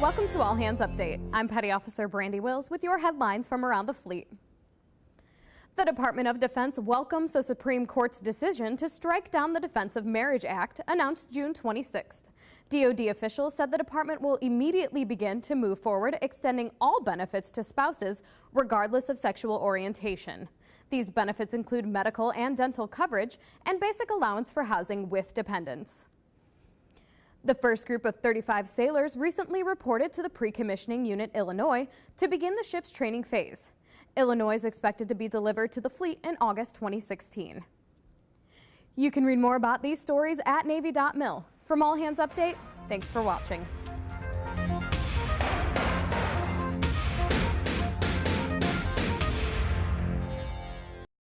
Welcome to All Hands Update. I'm Petty Officer Brandy Wills with your headlines from around the fleet. The Department of Defense welcomes the Supreme Court's decision to strike down the Defense of Marriage Act announced June 26th. DoD officials said the department will immediately begin to move forward extending all benefits to spouses regardless of sexual orientation. These benefits include medical and dental coverage and basic allowance for housing with dependents. The first group of 35 sailors recently reported to the Pre-Commissioning Unit Illinois to begin the ship's training phase. Illinois is expected to be delivered to the fleet in August 2016. You can read more about these stories at Navy.mil. From All Hands Update, thanks for watching.